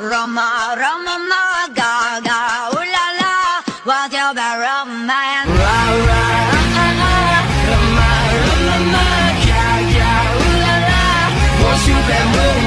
Roma, Roma, ma, Gaga, Ula la what's your bad romance? Ra, ah, ah, ah, Roma, Roma, Gaga ga, la la, what's your bad romance?